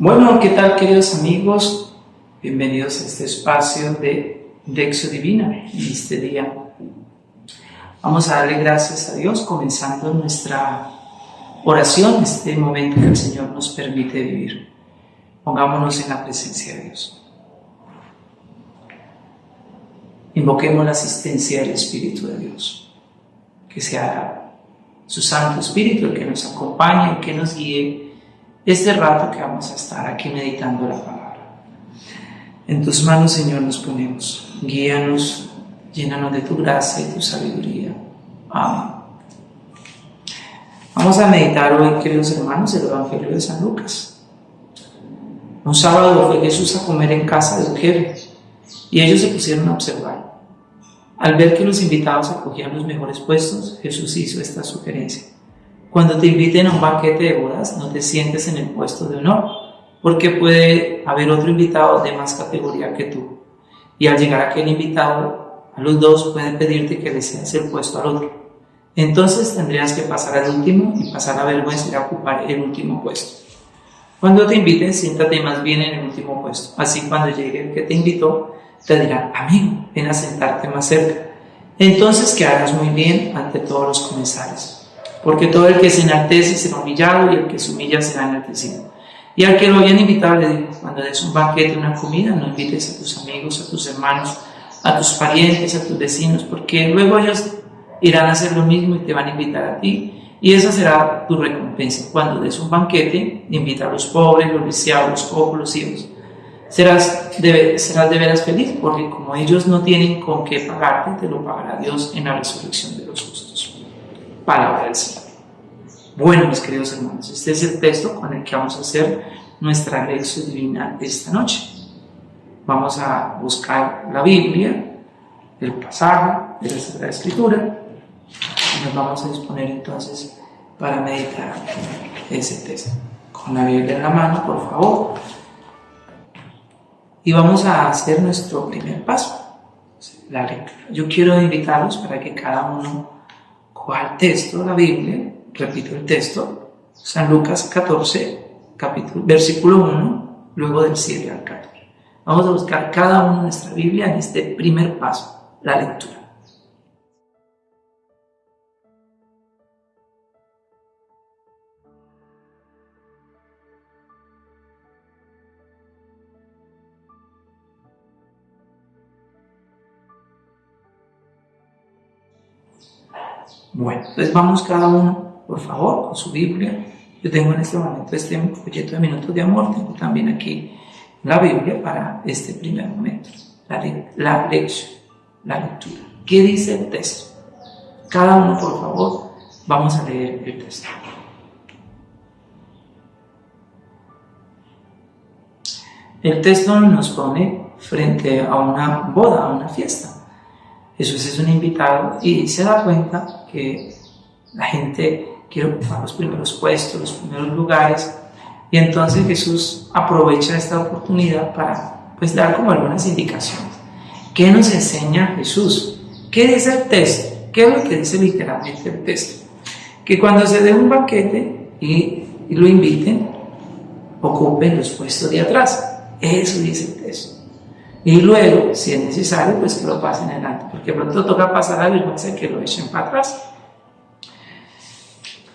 Bueno, ¿qué tal queridos amigos? Bienvenidos a este espacio de Dexio Divina en este día. Vamos a darle gracias a Dios comenzando nuestra oración, este momento que el Señor nos permite vivir. Pongámonos en la presencia de Dios. Invoquemos la asistencia del Espíritu de Dios, que sea su Santo Espíritu el que nos acompañe, el que nos guíe este rato que vamos a estar aquí meditando la palabra. En tus manos, Señor, nos ponemos. Guíanos, llénanos de tu gracia y tu sabiduría. Amén. Vamos a meditar hoy, queridos hermanos, el Evangelio de San Lucas. Un sábado fue Jesús a comer en casa de un jefe y ellos se pusieron a observar. Al ver que los invitados acogían los mejores puestos, Jesús hizo esta sugerencia. Cuando te inviten a un banquete de bodas, no te sientes en el puesto de honor, porque puede haber otro invitado de más categoría que tú. Y al llegar aquel invitado, a los dos pueden pedirte que le cedas el puesto al otro. Entonces tendrías que pasar al último y pasar a vergüenza a ocupar el último puesto. Cuando te inviten, siéntate más bien en el último puesto. Así cuando llegue el que te invitó, te dirá, amigo, ven a sentarte más cerca. Entonces quedarás muy bien ante todos los comensales porque todo el que se enaltece será humillado y el que se humilla será enaltecido. Y al que lo habían invitado le dijo, cuando des un banquete, una comida, no invites a tus amigos, a tus hermanos, a tus parientes, a tus vecinos, porque luego ellos irán a hacer lo mismo y te van a invitar a ti. Y esa será tu recompensa. Cuando des un banquete, invita a los pobres, los lisiados, los cojos, los ciegos. Serás de, serás de veras feliz, porque como ellos no tienen con qué pagarte, te lo pagará Dios en la resurrección de los justos palabra del Señor. Bueno, mis queridos hermanos, este es el texto con el que vamos a hacer nuestra lección divina esta noche. Vamos a buscar la Biblia, el pasaje de la Sagrada Escritura, y nos vamos a disponer entonces para meditar ese texto. Con la Biblia en la mano, por favor. Y vamos a hacer nuestro primer paso, la lectura. Yo quiero invitarlos para que cada uno ¿Cuál texto? La Biblia, repito el texto, San Lucas 14, capítulo, versículo 1, luego del 7 al 14. Vamos a buscar cada uno de nuestra Biblia en este primer paso, la lectura. Bueno, entonces vamos cada uno, por favor, con su Biblia. Yo tengo en este momento este proyecto de Minutos de Amor, tengo también aquí la Biblia para este primer momento, la, la lección, la lectura. ¿Qué dice el texto? Cada uno, por favor, vamos a leer el texto. El texto nos pone frente a una boda, a una fiesta. Jesús es un invitado y se da cuenta que la gente quiere ocupar los primeros puestos, los primeros lugares, y entonces Jesús aprovecha esta oportunidad para pues, dar como algunas indicaciones. ¿Qué nos enseña Jesús? ¿Qué dice el texto? ¿Qué es lo que dice literalmente el texto? Que cuando se dé un banquete y, y lo inviten, ocupen los puestos de atrás. Eso dice el texto. Y luego, si es necesario, pues que lo pasen adelante, porque pronto toca pasar a vergüenza y que lo echen para atrás.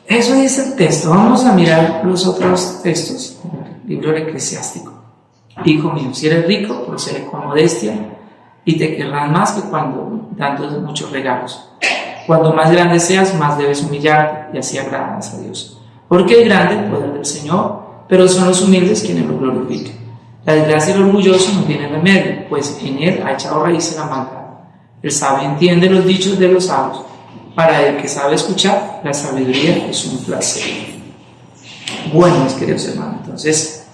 Eso dice el texto. Vamos a mirar los otros textos el libro del eclesiástico. Hijo mío, si eres rico, procede con modestia y te querrán más que cuando dando muchos regalos. Cuando más grande seas, más debes humillarte y así agradas a Dios. Porque es grande el poder del Señor, pero son los humildes quienes lo glorifican. La desgracia del orgulloso no tiene remedio, pues en él ha echado raíces la maldad. El sabio entiende los dichos de los sabios. Para el que sabe escuchar, la sabiduría es un placer. Bueno, mis queridos hermanos, entonces,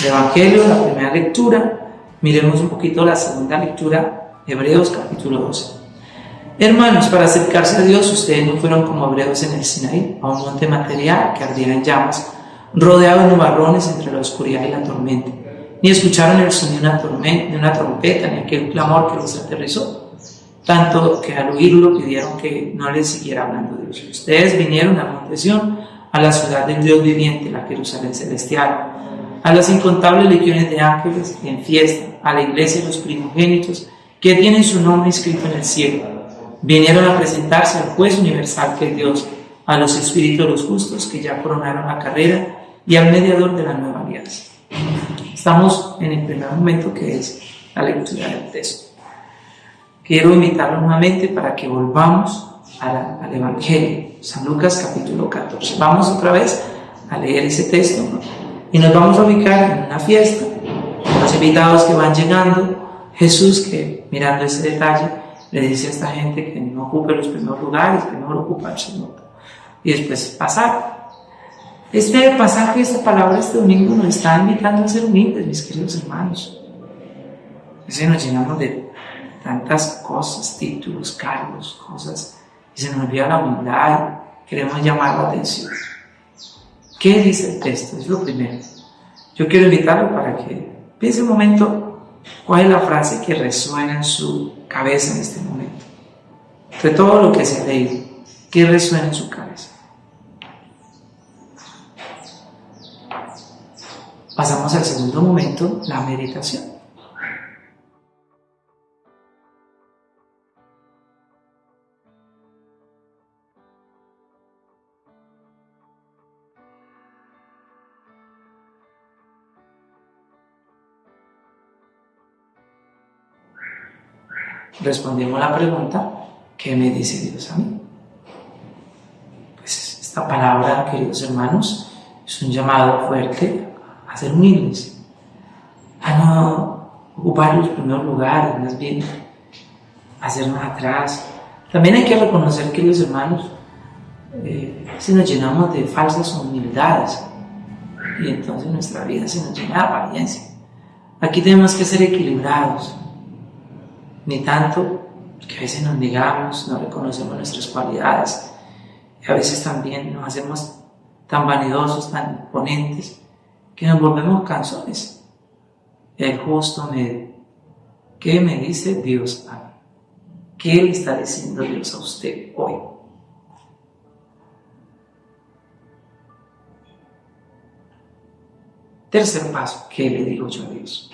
el Evangelio, la primera lectura, miremos un poquito la segunda lectura, Hebreos capítulo 12. Hermanos, para acercarse a Dios, ustedes no fueron como hebreos en el Sinaí, a un monte material que ardía en llamas rodeado de nubarrones entre la oscuridad y la tormenta. Ni escucharon el sonido de una, trompeta, ni aquel clamor que los aterrizó. Tanto que al oírlo pidieron que no les siguiera hablando de Dios. Ustedes vinieron a Montesión, a la ciudad del Dios viviente, la Jerusalén celestial. a las incontables legiones de ángeles en fiesta, a la iglesia de los primogénitos que tienen su nombre escrito en el cielo. Vinieron a presentarse al juez universal que es Dios, a los espíritus de los justos que ya coronaron la carrera y al mediador de la nueva alianza. Estamos en el primer momento que es la lectura del texto. Quiero invitarlo nuevamente para que volvamos al Evangelio, San Lucas capítulo 14. Vamos otra vez a leer ese texto y nos vamos a ubicar en una fiesta, los invitados que van llegando, Jesús que mirando ese detalle le dice a esta gente que no ocupe los primeros lugares, que no ocupa el segundo. Y después pasar. Este pasaje, esta palabra este domingo nos está invitando a ser humildes, mis queridos hermanos. Nos llenamos de tantas cosas, títulos, cargos, cosas, y se nos olvida la humildad, queremos llamar la atención. ¿Qué dice el texto? Es lo primero. Yo quiero invitarlo para que piense un momento cuál es la frase que resuena en su cabeza en este momento. De todo lo que se ha leído, ¿qué resuena en su cabeza? Pasamos al segundo momento, la meditación. respondimos la pregunta, ¿qué me dice Dios a mí? Pues esta palabra, queridos hermanos, es un llamado fuerte a ser humildes, a no ocupar los primeros lugares, más bien hacernos atrás. También hay que reconocer, queridos hermanos, eh, si nos llenamos de falsas humildades y entonces nuestra vida se nos llena de apariencia. Aquí tenemos que ser equilibrados ni tanto, que a veces nos negamos, no reconocemos nuestras cualidades, y a veces también nos hacemos tan vanidosos, tan imponentes, que nos volvemos canzones. El justo me... ¿Qué me dice Dios a mí? ¿Qué le está diciendo Dios a usted hoy? Tercer paso, ¿qué le digo yo a Dios?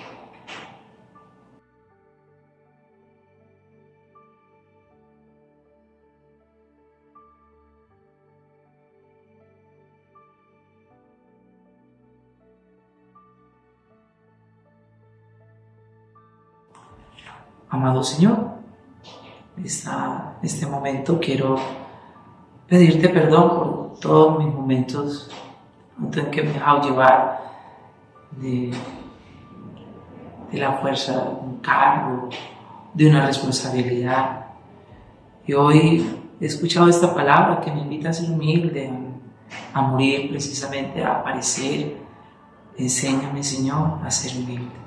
Amado Señor, en este momento quiero pedirte perdón por todos mis momentos en que me he dejado llevar de, la fuerza de un cargo, de una responsabilidad. Y hoy he escuchado esta palabra que me invita a ser humilde, a morir precisamente, a aparecer. Enséñame, Señor, a ser humilde.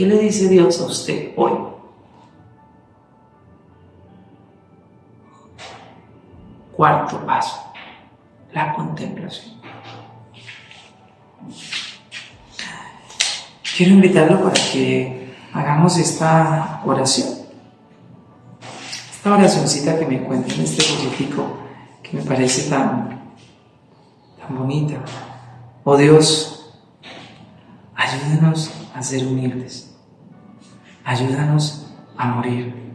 ¿Qué le dice Dios a usted hoy? Cuarto paso, la contemplación. Quiero invitarlo para que hagamos esta oración. Esta oracióncita que me encuentro en este polletico que me parece tan, tan bonita. Oh Dios, ayúdanos a ser humildes ayúdanos a morir.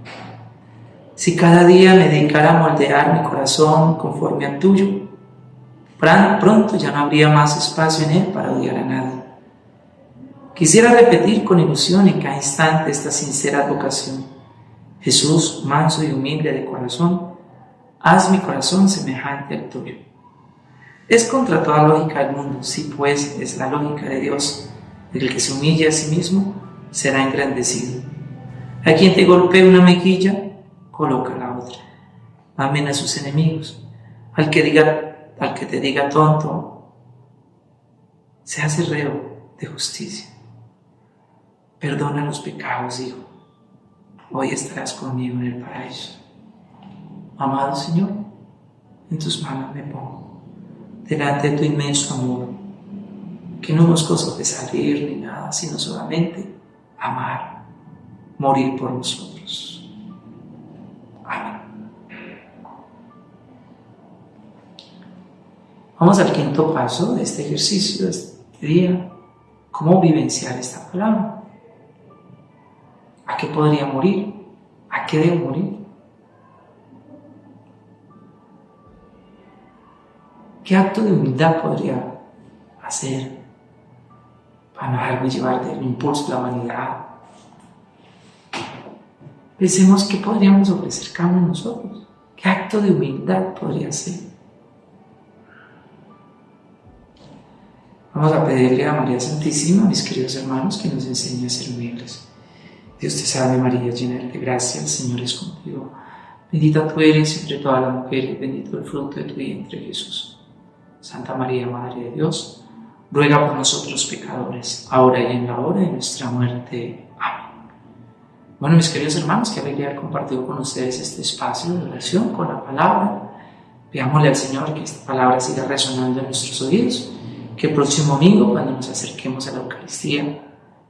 Si cada día me dedicara a moldear mi corazón conforme al tuyo, pronto ya no habría más espacio en él para odiar a nadie. Quisiera repetir con ilusión en cada instante esta sincera vocación. Jesús, manso y humilde de corazón, haz mi corazón semejante al tuyo. Es contra toda lógica del mundo, si pues es la lógica de Dios, el que se humilla a sí mismo será engrandecido. A quien te golpee una mejilla, coloca la otra. Amen a sus enemigos. Al que, diga, al que te diga tonto, se hace reo de justicia. Perdona los pecados, hijo. Hoy estarás conmigo en el paraíso. Amado Señor, en tus manos me pongo, delante de tu inmenso amor, que no nos cosas de salir ni nada, sino solamente amar, morir por nosotros. Amén. Vamos al quinto paso de este ejercicio, de este día cómo vivenciar esta palabra. ¿A qué podría morir? ¿A qué debo morir? ¿Qué acto de humildad podría hacer para no dejarme llevar del impulso de la humanidad? Pensemos qué podríamos ofrecer cada uno nosotros. ¿Qué acto de humildad podría ser? Vamos a pedirle a María Santísima, mis queridos hermanos, que nos enseñe a ser humildes. Dios te salve María, llena de gracia, el Señor es contigo. Bendita tú eres entre todas las mujeres, bendito el fruto de tu vientre Jesús. Santa María, Madre de Dios, ruega por nosotros pecadores, ahora y en la hora de nuestra muerte. Amén. Bueno, mis queridos hermanos, que alegría haber compartido con ustedes este espacio de oración con la palabra. Pidámosle al Señor que esta palabra siga resonando en nuestros oídos, que el próximo domingo, cuando nos acerquemos a la Eucaristía,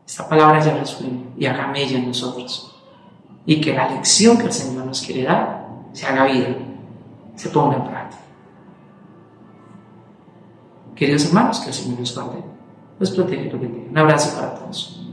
esta palabra ya resuene y haga mella en nosotros. Y que la lección que el Señor nos quiere dar se haga vida, se ponga en práctica. Queridos hermanos, que el Señor los guarde, los proteja y los bendiga. Un abrazo para todos.